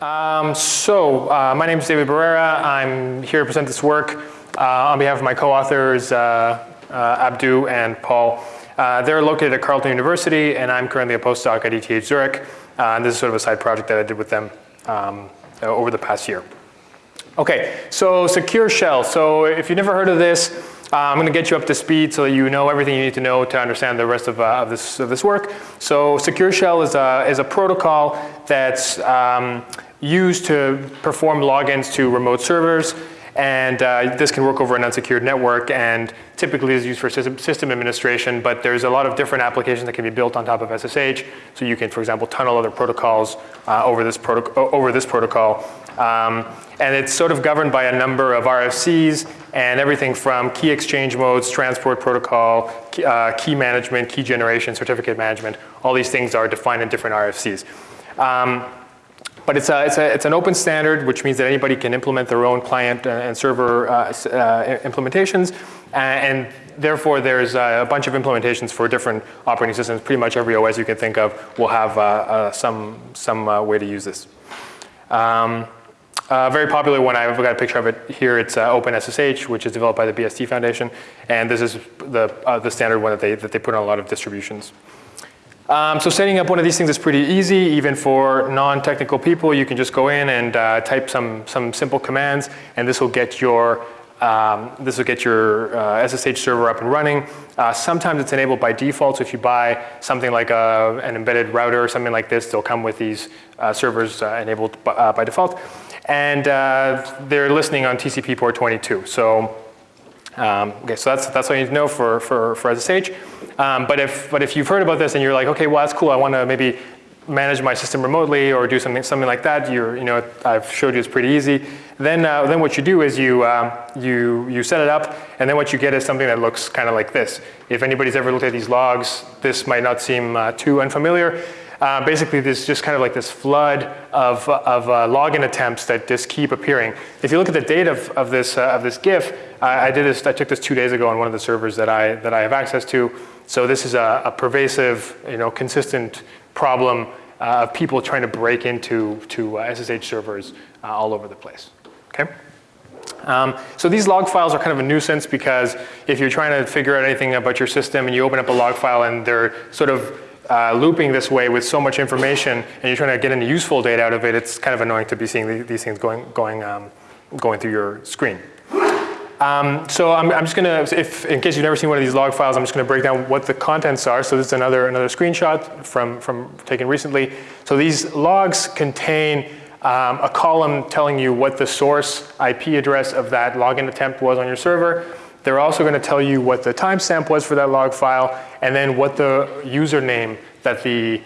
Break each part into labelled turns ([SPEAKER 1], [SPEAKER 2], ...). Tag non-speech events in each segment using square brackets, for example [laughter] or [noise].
[SPEAKER 1] Um, so, uh, my name is David Barrera. I'm here to present this work uh, on behalf of my co-authors, uh, uh Abdou and Paul. Uh, they're located at Carleton University, and I'm currently a postdoc at ETH Zurich. Uh, and this is sort of a side project that I did with them um, over the past year. Okay, so secure shell. So if you've never heard of this, I'm going to get you up to speed so that you know everything you need to know to understand the rest of, of, this, of this work. So Secure Shell is a, is a protocol that's um, used to perform logins to remote servers. And uh, this can work over an unsecured network and typically is used for system, administration, but there's a lot of different applications that can be built on top of SSH. So you can, for example, tunnel other protocols uh, over, this over this protocol. Um, and it's sort of governed by a number of RFCs and everything from key exchange modes, transport protocol, key, uh, key management, key generation, certificate management. All these things are defined in different RFCs. Um, but it's, a, it's, a, it's an open standard, which means that anybody can implement their own client and server uh, uh, implementations. And therefore, there's a bunch of implementations for different operating systems. Pretty much every OS you can think of will have uh, uh some, some uh, way to use this. Um, uh, very popular one, I've got a picture of it here, it's uh, OpenSSH, which is developed by the BSD Foundation. And this is the, uh, the standard one that they, that they put on a lot of distributions. Um, so setting up one of these things is pretty easy, even for non-technical people. You can just go in and uh, type some, some simple commands, and this will get your um, this will get your uh, SSH server up and running. Uh, sometimes it's enabled by default, so if you buy something like a, an embedded router or something like this, they'll come with these uh, servers uh, enabled by, uh, by default. And uh, they're listening on TCP port 22. So, um, okay, so that's, that's what you need to know for, for, for SSH. Um, but, if, but if you've heard about this and you're like, okay, well, that's cool, I want to maybe manage my system remotely or do something, something like that, you're, you know, I've showed you it's pretty easy. Then, uh, then what you do is you, uh, you, you set it up and then what you get is something that looks kind of like this. If anybody's ever looked at these logs, this might not seem uh, too unfamiliar. Uh, basically, there's just kind of like this flood of, of uh, login attempts that just keep appearing. If you look at the date of, of, this, uh, of this GIF, I did this, I took this two days ago on one of the servers that I, that I have access to. So this is a, a pervasive, you know, consistent problem uh, of people trying to break into to SSH uh, servers uh, all over the place, okay? Um, so these log files are kind of a nuisance because if you're trying to figure out anything about your system and you open up a log file and they're sort of uh, looping this way with so much information and you're trying to get any useful data out of it, it's kind of annoying to be seeing the, these things going, going, um, going through your screen. Um, so I'm, I'm, just gonna, if, in case you've never seen one of these log files, I'm just gonna break down what the contents are. So this is another, another screenshot from, from taken recently. So these logs contain um, a column telling you what the source IP address of that login attempt was on your server. They're also gonna tell you what the timestamp was for that log file and then what the username that the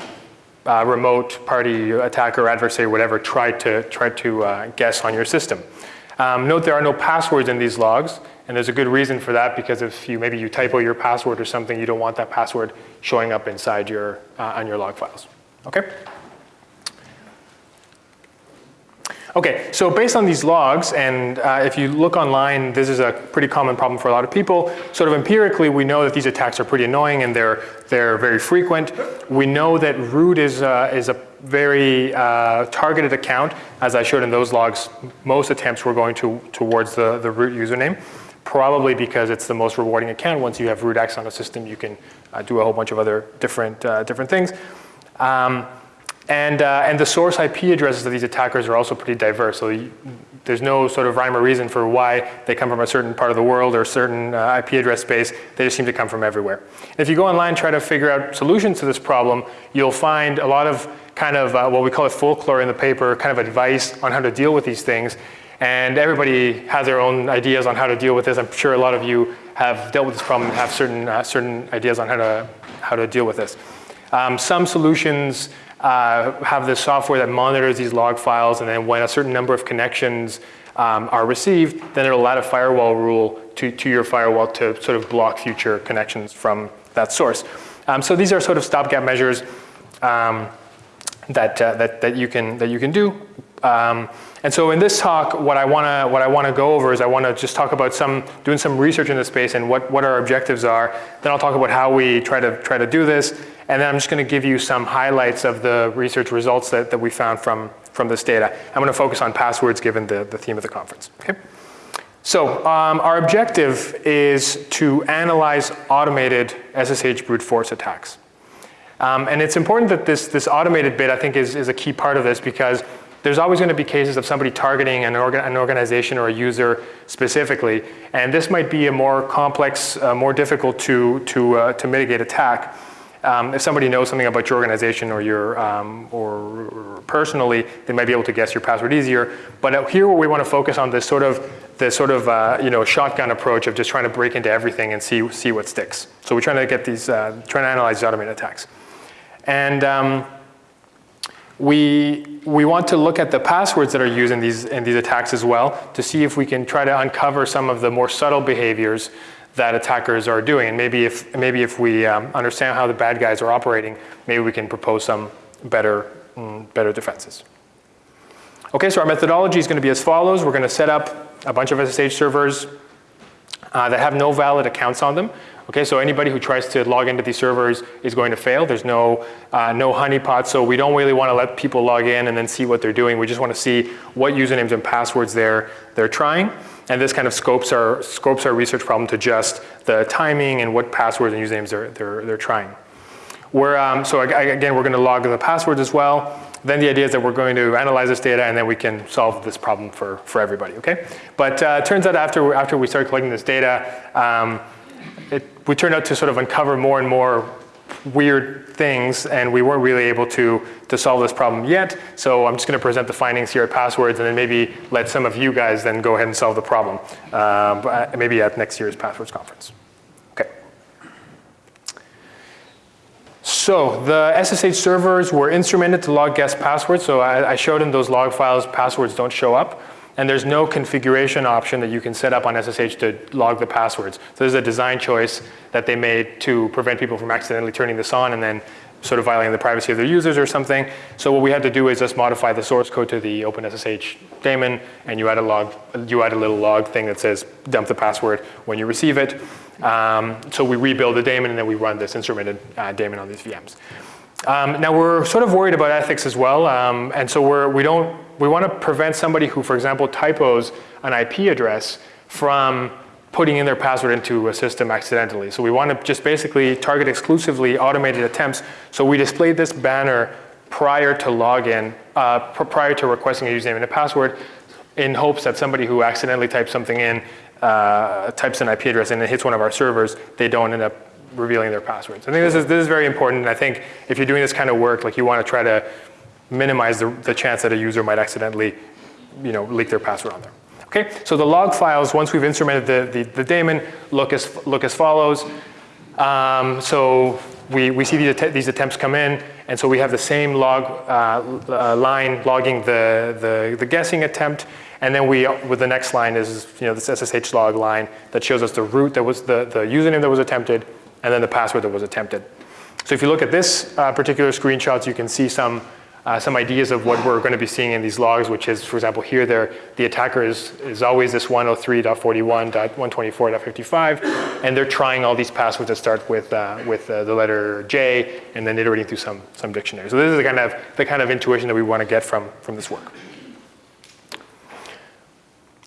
[SPEAKER 1] uh, remote party attacker, adversary, whatever, tried to, tried to uh, guess on your system. Um, note there are no passwords in these logs, and there's a good reason for that because if you maybe you typo your password or something, you don't want that password showing up inside your, uh, on your log files, okay? Okay, so based on these logs, and uh, if you look online, this is a pretty common problem for a lot of people. Sort of empirically, we know that these attacks are pretty annoying and they're, they're very frequent. We know that root is, uh, is a very uh, targeted account. As I showed in those logs, most attempts were going to, towards the, the root username, probably because it's the most rewarding account. Once you have root access on a system, you can uh, do a whole bunch of other different, uh, different things. Um, and, uh, and the source IP addresses of these attackers are also pretty diverse. So there's no sort of rhyme or reason for why they come from a certain part of the world or a certain uh, IP address space. They just seem to come from everywhere. If you go online and try to figure out solutions to this problem, you'll find a lot of kind of uh, what we call it folklore in the paper, kind of advice on how to deal with these things. And everybody has their own ideas on how to deal with this. I'm sure a lot of you have dealt with this problem and have certain, uh, certain ideas on how to, how to deal with this. Um, some solutions uh, have this software that monitors these log files and then when a certain number of connections um, are received, then it'll add a firewall rule to, to your firewall to sort of block future connections from that source. Um, so these are sort of stopgap measures um, that, uh, that, that, you can, that you can do. Um, and so in this talk, what I want to what I want to go over is I want to just talk about some doing some research in this space and what what our objectives are. Then I'll talk about how we try to try to do this, and then I'm just going to give you some highlights of the research results that, that we found from from this data. I'm going to focus on passwords given the, the theme of the conference. Okay? So um, our objective is to analyze automated SSH brute force attacks. Um, and it's important that this, this automated bit, I think, is, is a key part of this because there's always going to be cases of somebody targeting an, organ an organization or a user specifically. And this might be a more complex, uh, more difficult to, to, uh, to mitigate attack. Um, if somebody knows something about your organization or your um, or personally, they might be able to guess your password easier. But here, what we want to focus on this sort of this sort of uh, you know shotgun approach of just trying to break into everything and see see what sticks. So we're trying to get these uh, trying to analyze these automated attacks, and um, we we want to look at the passwords that are used in these in these attacks as well to see if we can try to uncover some of the more subtle behaviors that attackers are doing. And maybe if, maybe if we um, understand how the bad guys are operating, maybe we can propose some better, mm, better defenses. Okay, so our methodology is going to be as follows. We're going to set up a bunch of SSH servers uh, that have no valid accounts on them. Okay, so anybody who tries to log into these servers is going to fail. There's no, uh, no honeypot, so we don't really want to let people log in and then see what they're doing. We just want to see what usernames and passwords they're, they're trying. And this kind of scopes our, scopes our research problem to just the timing and what passwords and usernames they're, they're, they're trying. We're, um, so again, we're going to log the passwords as well. Then the idea is that we're going to analyze this data and then we can solve this problem for, for everybody, okay? But uh, it turns out after, after we started collecting this data, um, it, we turned out to sort of uncover more and more weird things and we weren't really able to, to solve this problem yet. So I'm just going to present the findings here at Passwords and then maybe let some of you guys then go ahead and solve the problem. Uh, maybe at next year's Passwords conference. Okay. So the SSH servers were instrumented to log guessed passwords. So I, I showed in those log files passwords don't show up. And there's no configuration option that you can set up on SSH to log the passwords. So there's a design choice that they made to prevent people from accidentally turning this on and then sort of violating the privacy of their users or something. So what we had to do is just modify the source code to the OpenSSH daemon, and you add a log, you add a little log thing that says dump the password when you receive it. Um, so we rebuild the daemon, and then we run this instrumented uh, daemon on these VMs. Um, now we're sort of worried about ethics as well, um, and so we're, we don't we want to prevent somebody who, for example, typos an IP address from putting in their password into a system accidentally. So we want to just basically target exclusively automated attempts. So we display this banner prior to login, uh, prior to requesting a username and a password in hopes that somebody who accidentally types something in, uh, types an IP address and it hits one of our servers, they don't end up revealing their passwords. I think this is, this is very important. And I think if you're doing this kind of work, like you want to try to minimize the, the chance that a user might accidentally you know, leak their password on there. Okay, so the log files, once we've instrumented the, the, the daemon, look as, look as follows. Um, so we, we see these, att these attempts come in, and so we have the same log uh, uh, line logging the, the, the, guessing attempt, and then we, with the next line is you know, this SSH log line that shows us the root that was the, the username that was attempted, and then the password that was attempted. So if you look at this uh, particular screenshot, you can see some uh, some ideas of what we're going to be seeing in these logs, which is, for example, here there, the attacker is, is always this 103.41.124.55, and they're trying all these passwords that start with, uh, with uh, the letter J and then iterating through some, some dictionary. So this is the kind, of, the kind of intuition that we want to get from, from this work.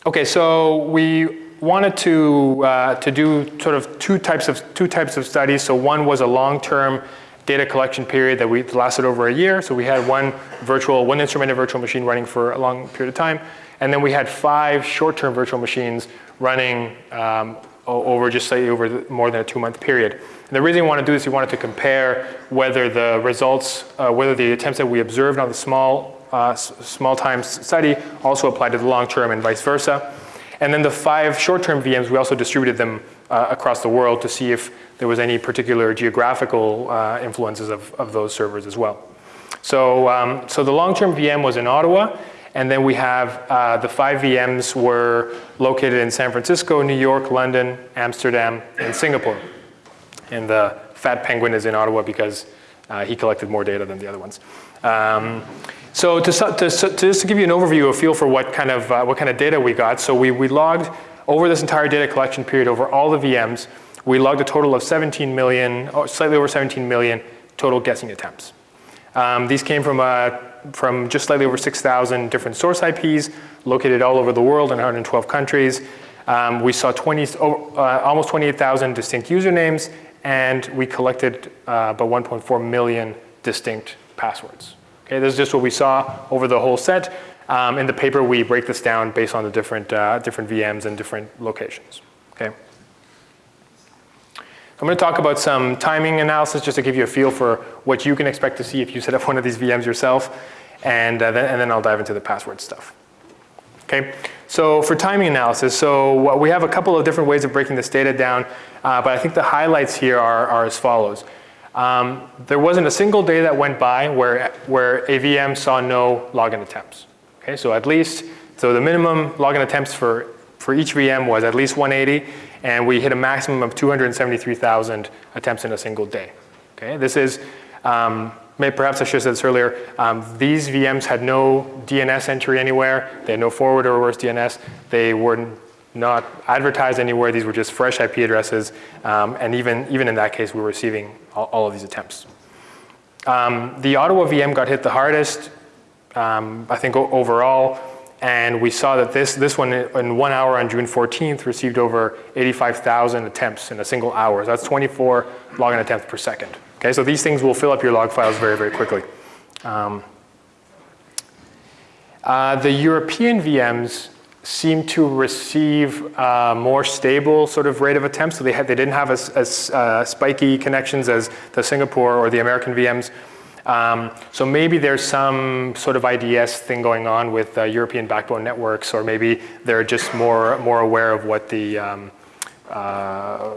[SPEAKER 1] Okay, so we wanted to, uh, to do sort of two types of, two types of studies. So one was a long-term data collection period that we lasted over a year. So we had one virtual, one instrumented virtual machine running for a long period of time. And then we had five short-term virtual machines running um, over just slightly over more than a two-month period. And the reason we want to do this, we wanted to compare whether the results, uh, whether the attempts that we observed on the small, uh, small time study also applied to the long term and vice versa. And then the five short-term VMs, we also distributed them uh, across the world to see if there was any particular geographical uh, influences of, of those servers as well. So, um, so the long-term VM was in Ottawa, and then we have uh, the five VMs were located in San Francisco, New York, London, Amsterdam, and Singapore. And the fat penguin is in Ottawa because uh, he collected more data than the other ones. Um, so to, to, to, just to give you an overview, a feel for what kind of, uh, what kind of data we got, so we, we logged over this entire data collection period over all the VMs, we logged a total of 17 million, or slightly over 17 million total guessing attempts. Um, these came from, uh, from just slightly over 6,000 different source IPs located all over the world in 112 countries. Um, we saw 20, uh, almost 28,000 distinct usernames, and we collected uh, about 1.4 million distinct passwords. Okay, this is just what we saw over the whole set. Um, in the paper, we break this down based on the different, uh, different VMs and different locations. Okay. I'm going to talk about some timing analysis just to give you a feel for what you can expect to see if you set up [laughs] one of these VMs yourself, and, uh, then, and then I'll dive into the password stuff. Okay, so for timing analysis, so we have a couple of different ways of breaking this data down, uh, but I think the highlights here are, are as follows. Um, there wasn't a single day that went by where, where a VM saw no login attempts. Okay, so at least, so the minimum login attempts for, for each VM was at least 180, and we hit a maximum of 273,000 attempts in a single day. Okay, this is, um, perhaps I should have said this earlier, um, these VMs had no DNS entry anywhere, they had no forward or reverse DNS, they were not advertised anywhere. These were just fresh IP addresses. Um, and even, even in that case, we were receiving all, all of these attempts. Um, the Ottawa VM got hit the hardest, um, I think overall. And we saw that this, this one in one hour on June 14th received over 85,000 attempts in a single hour. So that's 24 login attempts per second. Okay, so these things will fill up your log files very, very quickly. Um, uh, the European VMs seem to receive uh, more stable sort of rate of attempts. So they, had, they didn't have as, as uh, spiky connections as the Singapore or the American VMs. Um, so maybe there's some sort of IDS thing going on with uh, European backbone networks, or maybe they're just more, more aware of what the um, uh,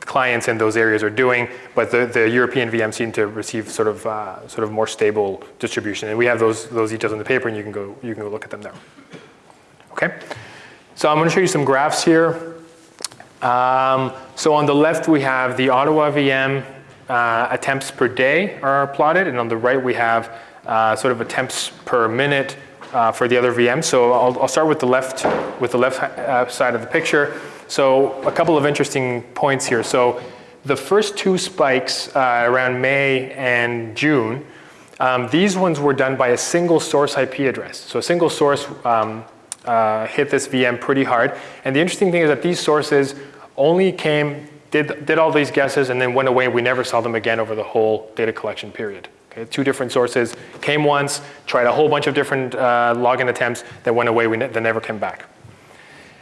[SPEAKER 1] clients in those areas are doing, but the, the European VMs seem to receive sort of, uh, sort of more stable distribution. And we have those, those details in the paper, and you can go, you can go look at them there. Okay, so I'm going to show you some graphs here. Um, so on the left we have the Ottawa VM uh, attempts per day are plotted, and on the right we have uh, sort of attempts per minute uh, for the other VMs. So I'll, I'll, start with the left with the left uh, side of the picture. So a couple of interesting points here. So the first two spikes uh, around May and June, um, these ones were done by a single source IP address. So a single source um, uh, hit this VM pretty hard. And the interesting thing is that these sources only came, did, did all these guesses and then went away. We never saw them again over the whole data collection period. Okay, two different sources came once, tried a whole bunch of different uh, login attempts, that went away, we ne they never came back.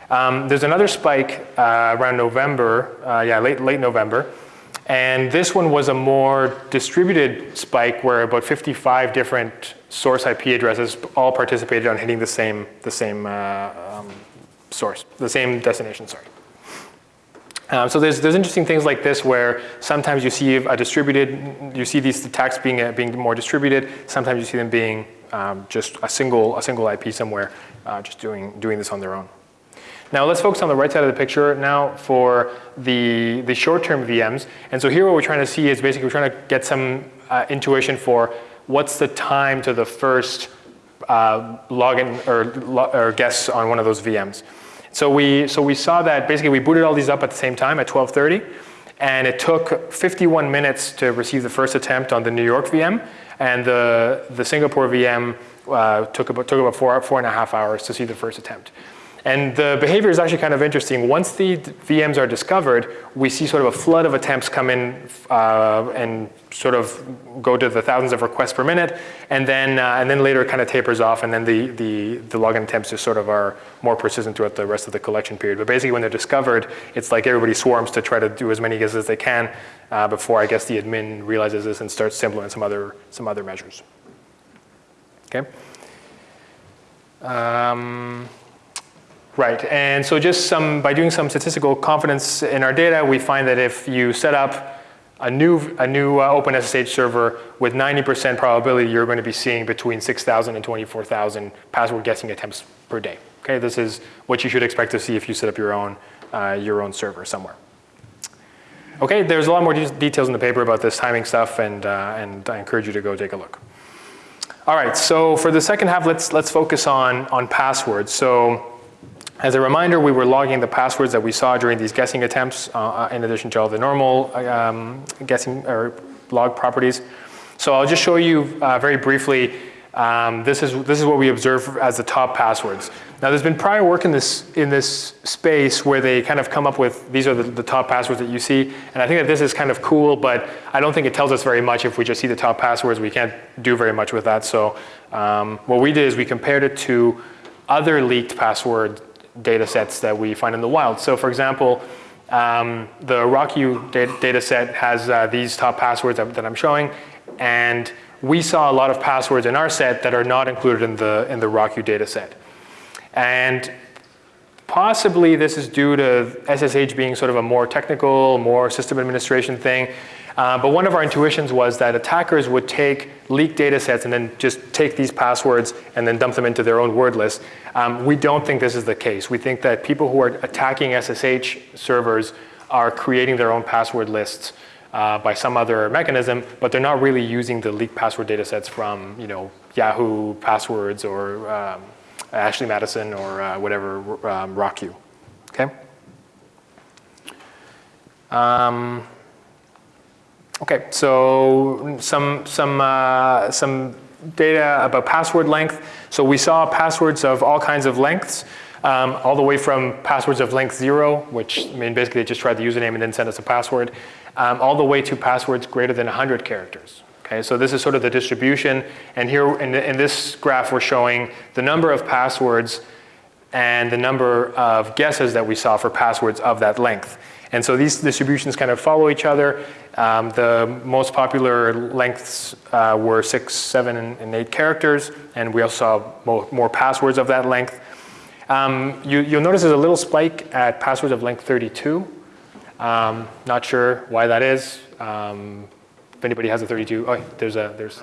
[SPEAKER 1] Um, there's another spike uh, around November, uh, yeah, late, late November, and this one was a more distributed spike where about 55 different source IP addresses all participated on hitting the same, the same uh, um, source, the same destination, sorry. Um, so there's, there's interesting things like this where sometimes you see a distributed, you see these attacks being, uh, being more distributed, sometimes you see them being um, just a single, a single IP somewhere, uh, just doing, doing this on their own. Now let's focus on the right side of the picture now for the, the short-term VMs. And so here what we're trying to see is basically we're trying to get some uh, intuition for what's the time to the first uh, login or, or guess on one of those VMs. So we, so we saw that basically we booted all these up at the same time at 1230 and it took 51 minutes to receive the first attempt on the New York VM and the, the Singapore VM uh, took, about, took about four, four and a half hours to see the first attempt. And the behavior is actually kind of interesting. Once the VMs are discovered, we see sort of a flood of attempts come in uh, and sort of go to the thousands of requests per minute, and then uh, and then later it kind of tapers off, and then the, the, the login attempts just sort of are more persistent throughout the rest of the collection period. But basically when they're discovered, it's like everybody swarms to try to do as many guesses as they can uh, before I guess the admin realizes this and starts to implement some other, some other measures. Okay. Um, Right, and so just some, by doing some statistical confidence in our data, we find that if you set up a new, a new uh, OpenSSH server with 90% probability, you're going to be seeing between 6,000 and 24,000 password guessing attempts per day. Okay, this is what you should expect to see if you set up your own, uh, your own server somewhere. Okay, there's a lot more de details in the paper about this timing stuff, and, uh, and I encourage you to go take a look. All right, so for the second half, let's, let's focus on, on passwords. So as a reminder, we were logging the passwords that we saw during these guessing attempts uh, uh in addition to all the normal um, guessing or log properties. So I'll just show you uh, very briefly, um, this, is, this is what we observe as the top passwords. Now there's been prior work in this, in this space where they kind of come up with, these are the, the top passwords that you see, and I think that this is kind of cool, but I don't think it tells us very much if we just see the top passwords, we can't do very much with that. So um, what we did is we compared it to other leaked password data sets that we find in the wild. So for example, um, the RockYou data, set has uh, these top passwords that, that I'm showing, and we saw a lot of passwords in our set that are not included in the, in the RockYou data set. And possibly this is due to SSH being sort of a more technical, more system administration thing. Uh, but one of our intuitions was that attackers would take leaked data sets and then just take these passwords and then dump them into their own word list. Um, we don't think this is the case. We think that people who are attacking SSH servers are creating their own password lists uh, by some other mechanism, but they're not really using the leaked password data sets from you know, Yahoo passwords or um, Ashley Madison or uh, whatever um, RockYou, okay? Um, Okay, so some, some, uh, some data about password length. So we saw passwords of all kinds of lengths, um, all the way from passwords of length zero, which I mean basically they just tried the username and then sent us a password, um, all the way to passwords greater than 100 characters. Okay, so this is sort of the distribution, and here in, in this graph we're showing the number of passwords and the number of guesses that we saw for passwords of that length. And so these distributions kind of follow each other. Um, the most popular lengths uh, were six, seven, and, and, eight characters, and we also saw more, more passwords of that length. Um, you, will notice there's a little spike at passwords of length 32. Um, not sure why that is. Um, if anybody has a 32, oh, there's a, there's,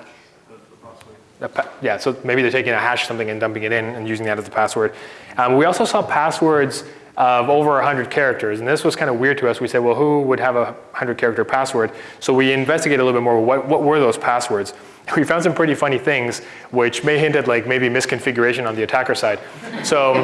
[SPEAKER 1] a yeah, so maybe they're taking a hash something and dumping it in and using that as the password. Um, we also saw passwords of over 100 characters. And this was kind of weird to us. We said, well, who would have a 100 character password? So we investigated a little bit more, what, what were those passwords? [laughs] We found some pretty funny things, which may hint at like maybe misconfiguration on the attacker side. So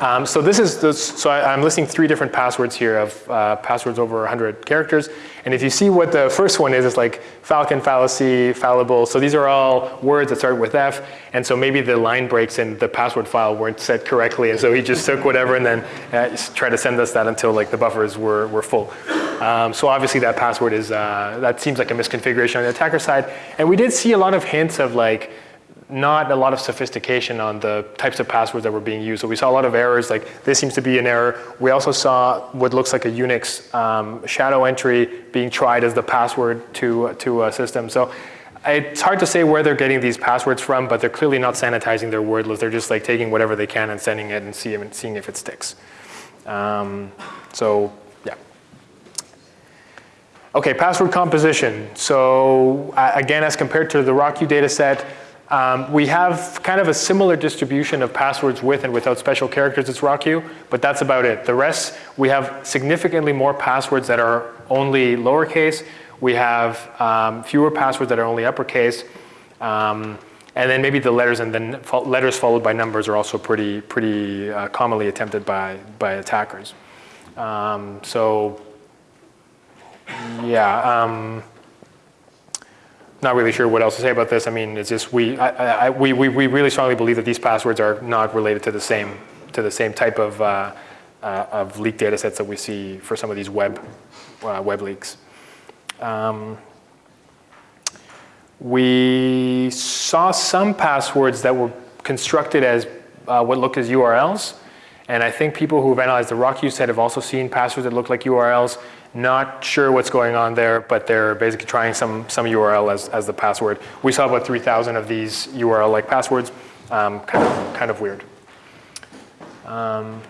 [SPEAKER 1] um, so this is, so I, am listing three different passwords here of uh, passwords over 100 characters. And if you see what the first one is, it's like falcon, fallacy, fallible. So these are all words that start with F. And so maybe the line breaks in the password file weren't set correctly. And so he just took whatever and then uh, tried to send us that until like the buffers were, were full. Um, so obviously that password is, uh, that seems like a misconfiguration on the attacker side. And we did see a lot of hints of like, not a lot of sophistication on the types of passwords that were being used. So we saw a lot of errors, like this seems to be an error. We also saw what looks like a Unix um, shadow entry being tried as the password to, to a system. So it's hard to say where they're getting these passwords from, but they're clearly not sanitizing their word list. They're just like taking whatever they can and sending it and see, seeing if it sticks. Um, so yeah. Okay, password composition. So uh, again, as compared to the RockYou data set, um, we have kind of a similar distribution of passwords with and without special characters as RockYou, but that's about it. The rest, we have significantly more passwords that are only lowercase. We have um, fewer passwords that are only uppercase. Um, and then maybe the letters and then letters followed by numbers are also pretty, pretty uh, commonly attempted by, by attackers. Um, so yeah. Not really sure what else to say about this. I mean, it's just we, I, I, we, we, really strongly believe that these passwords are not related to the same, to the same type of, uh, uh, of leaked data sets that we see for some of these web, uh, web leaks. Um, we saw some passwords that were constructed as uh, what looked as URLs. And I think people who've analyzed the RockYou set have also seen passwords that look like URLs. Not sure what's going on there, but they're basically trying some, some URL as, as the password. We saw about 3,000 of these URL-like passwords. Um, kind, of, kind of weird. Um,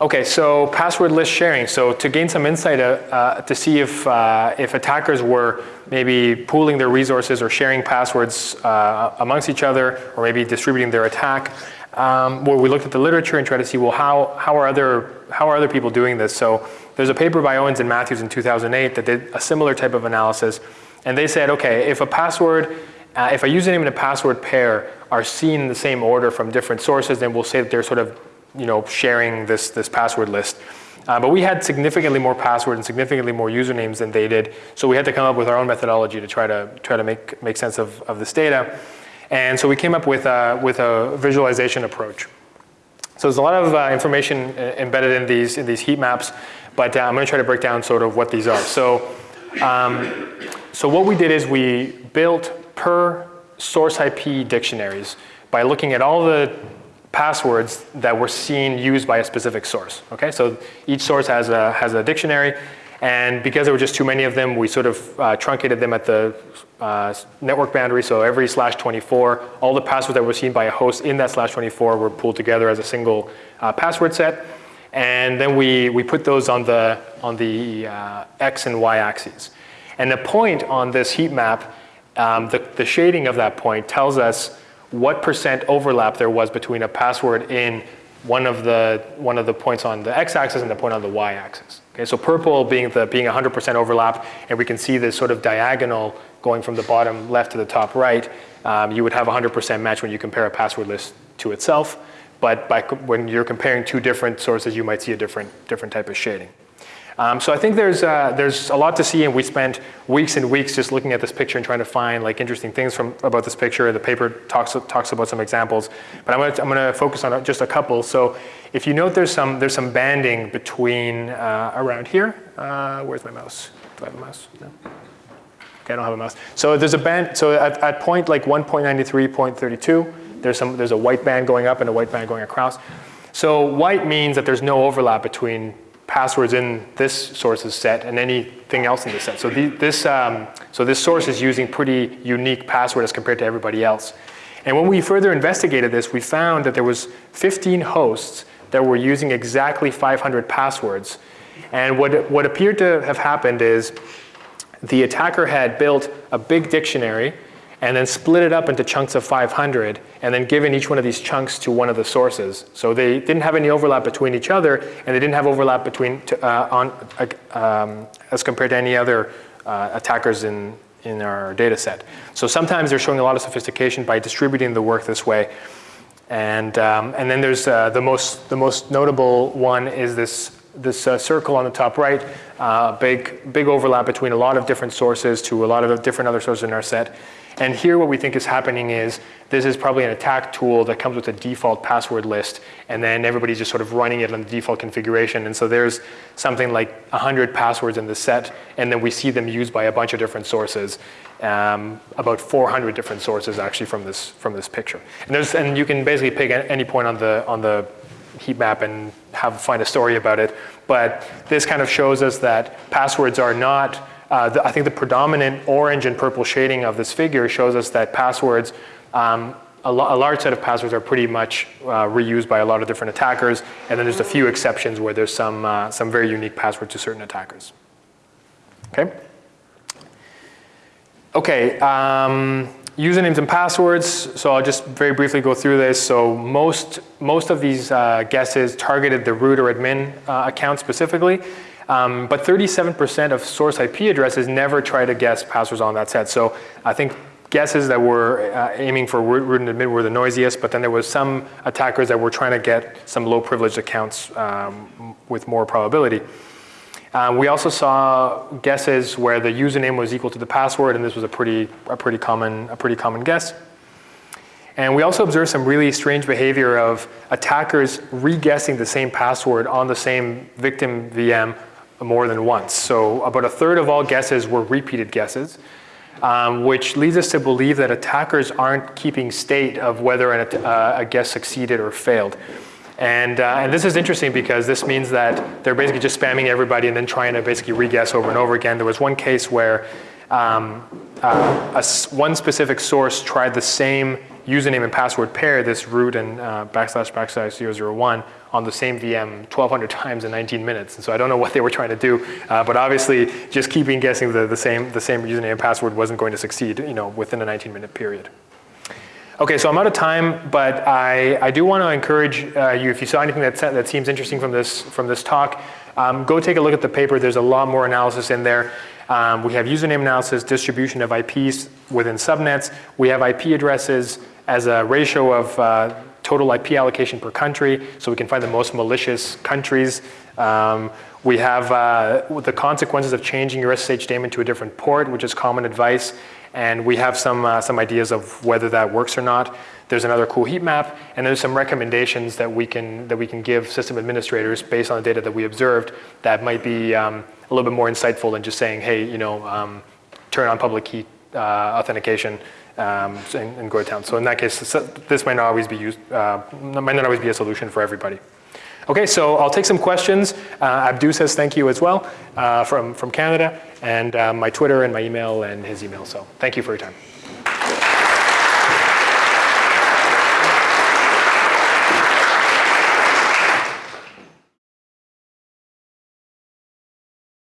[SPEAKER 1] okay, so password list sharing. So to gain some insight uh, uh, to see if, uh, if attackers were maybe pooling their resources or sharing passwords uh, amongst each other, or maybe distributing their attack, um, where we looked at the literature and tried to see, well, how, how, are other, how are other people doing this? So there's a paper by Owens and Matthews in 2008 that did a similar type of analysis. And they said, okay, if a password, uh, if a username and a password pair are seen in the same order from different sources, then we'll say that they're sort of you know, sharing this, this password list. Uh, but we had significantly more passwords and significantly more usernames than they did. So we had to come up with our own methodology to try to, try to make, make sense of, of this data. And so we came up with a, with a visualization approach. So there's a lot of uh, information uh, embedded in these, in these heat maps, but uh, I'm gonna try to break down sort of what these are. So, um, so what we did is we built per source IP dictionaries by looking at all the passwords that were seen used by a specific source. Okay, so each source has a, has a dictionary, and because there were just too many of them, we sort of uh, truncated them at the uh, network boundary. So every slash 24, all the passwords that were seen by a host in that slash 24 were pulled together as a single uh, password set. And then we, we put those on the, on the uh, X and Y axes. And the point on this heat map, um, the, the shading of that point tells us what percent overlap there was between a password in one of the, one of the points on the x-axis and the point on the y-axis. Okay, so purple being the being 100% overlap, and we can see this sort of diagonal going from the bottom left to the top right. Um, you would have 100% match when you compare a password list to itself, but by, when you're comparing two different sources, you might see a different, different type of shading. Um, so I think there's, uh, there's a lot to see and we spent weeks and weeks just looking at this picture and trying to find like interesting things from, about this picture. The paper talks, talks about some examples, but I'm gonna, I'm gonna focus on just a couple. So if you note there's some, there's some banding between uh, around here. Uh, where's my mouse? Do I have a mouse? No. Okay, I don't have a mouse. So there's a band, so at, at point like 1.93, 0.32, there's, some, there's a white band going up and a white band going across. So white means that there's no overlap between passwords in this source's set and anything else in the set. So, the, this, um, so this source is using pretty unique password as compared to everybody else. And when we further investigated this, we found that there was 15 hosts that were using exactly 500 passwords. And what, what appeared to have happened is the attacker had built a big dictionary and then split it up into chunks of 500 and then given each one of these chunks to one of the sources. So they didn't have any overlap between each other and they didn't have overlap between uh, on, uh, um, as compared to any other uh, attackers in, in our data set. So sometimes they're showing a lot of sophistication by distributing the work this way. And, um, and then there's uh, the, most, the most notable one is this, this uh, circle on the top right, uh, big, big overlap between a lot of different sources to a lot of different other sources in our set. And here what we think is happening is this is probably an attack tool that comes with a default password list and then everybody's just sort of running it on the default configuration. And so there's something like 100 passwords in the set and then we see them used by a bunch of different sources. Um, about 400 different sources actually from this, from this picture. And, and you can basically pick any point on the, on the heat map and have, find a story about it. But this kind of shows us that passwords are not uh, the, I think the predominant orange and purple shading of this figure shows us that passwords, um, a, a, large set of passwords are pretty much uh, reused by a lot of different attackers, and then there's a few exceptions where there's some, uh, some very unique passwords to certain attackers. Okay? Okay, um, usernames and passwords. So I'll just very briefly go through this. So most, most of these uh, guesses targeted the root or admin uh, account specifically. Um, but 37% of source IP addresses never try to guess passwords on that set. So I think guesses that were uh, aiming for root and admin were the noisiest, but then there was some attackers that were trying to get some low privileged accounts um, with more probability. Um, we also saw guesses where the username was equal to the password, and this was a pretty, a pretty, common, a pretty common guess. And we also observed some really strange behavior of attackers re-guessing the same password on the same victim VM more than once. So about a third of all guesses were repeated guesses, um, which leads us to believe that attackers aren't keeping state of whether an, uh, a guess succeeded or failed. And, uh, and this is interesting because this means that they're basically just spamming everybody and then trying to basically re-guess over and over again. There was one case where um, uh, a, one specific source tried the same username and password pair, this root and uh, backslash backslash 001 on the same VM 1,200 times in 19 minutes. And so I don't know what they were trying to do, uh, but obviously just keeping guessing the, the, same, the same username and password wasn't going to succeed you know, within a 19 minute period. Okay, so I'm out of time, but I, I do want to encourage uh, you, if you saw anything that, that seems interesting from this, from this talk, um, go take a look at the paper. There's a lot more analysis in there. Um, we have username analysis, distribution of IPs within subnets. We have IP addresses as a ratio of uh, total IP allocation per country, so we can find the most malicious countries. Um, we have uh, the consequences of changing your SSH daemon to a different port, which is common advice. And we have some, uh, some ideas of whether that works or not. There's another cool heat map, and there's some recommendations that we can, that we can give system administrators based on the data that we observed that might be um, a little bit more insightful than just saying, hey, you know, um, turn on public key uh, authentication um, go to town. So in that case, this might not always be used, uh, might not always be a solution for everybody. Okay, so I'll take some questions. Uh, Abdou says thank you as well uh, from, from Canada, and uh, my Twitter and my email and his email. So thank you for your time.